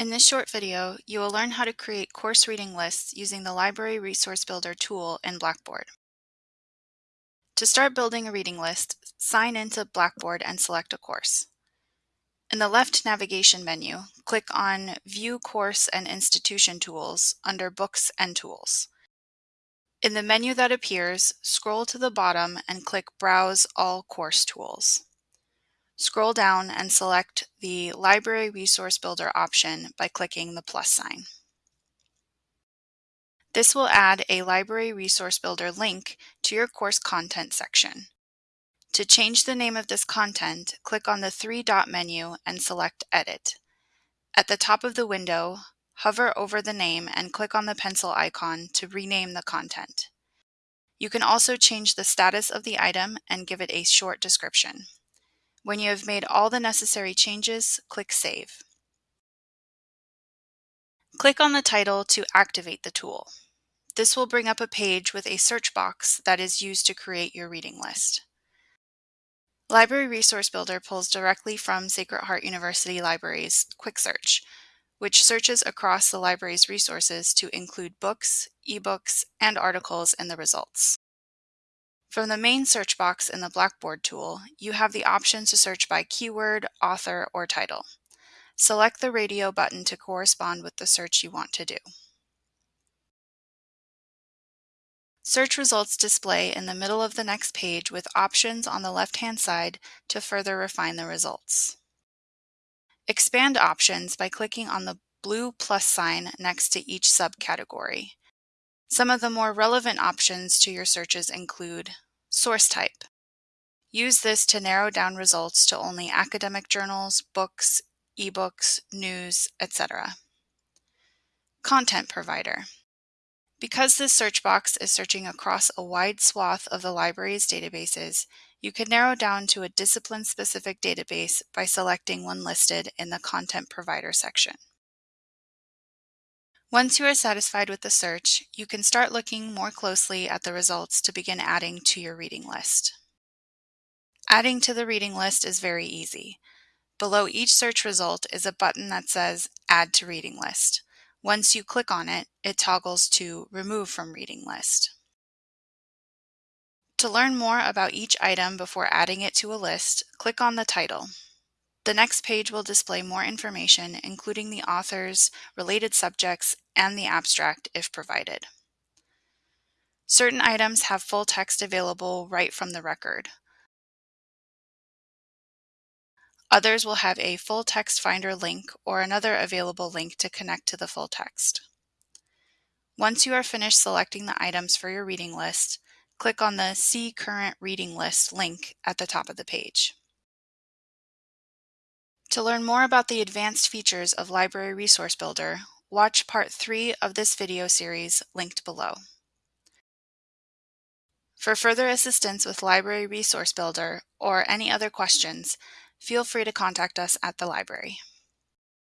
In this short video, you will learn how to create course reading lists using the Library Resource Builder tool in Blackboard. To start building a reading list, sign into Blackboard and select a course. In the left navigation menu, click on View Course and Institution Tools under Books and Tools. In the menu that appears, scroll to the bottom and click Browse All Course Tools. Scroll down and select the Library Resource Builder option by clicking the plus sign. This will add a Library Resource Builder link to your course content section. To change the name of this content, click on the three-dot menu and select Edit. At the top of the window, hover over the name and click on the pencil icon to rename the content. You can also change the status of the item and give it a short description. When you have made all the necessary changes, click Save. Click on the title to activate the tool. This will bring up a page with a search box that is used to create your reading list. Library Resource Builder pulls directly from Sacred Heart University Library's Quick Search, which searches across the library's resources to include books, ebooks, and articles in the results. From the main search box in the Blackboard tool, you have the option to search by keyword, author, or title. Select the radio button to correspond with the search you want to do. Search results display in the middle of the next page with options on the left-hand side to further refine the results. Expand options by clicking on the blue plus sign next to each subcategory. Some of the more relevant options to your searches include source type. Use this to narrow down results to only academic journals, books, ebooks, news, etc. Content provider. Because this search box is searching across a wide swath of the library's databases, you can narrow down to a discipline-specific database by selecting one listed in the Content Provider section. Once you are satisfied with the search, you can start looking more closely at the results to begin adding to your reading list. Adding to the reading list is very easy. Below each search result is a button that says Add to Reading List. Once you click on it, it toggles to Remove from Reading List. To learn more about each item before adding it to a list, click on the title. The next page will display more information, including the authors, related subjects, and the abstract if provided. Certain items have full text available right from the record. Others will have a full text finder link or another available link to connect to the full text. Once you are finished selecting the items for your reading list, click on the See Current Reading List link at the top of the page. To learn more about the advanced features of Library Resource Builder, watch part 3 of this video series linked below. For further assistance with Library Resource Builder or any other questions, feel free to contact us at the library.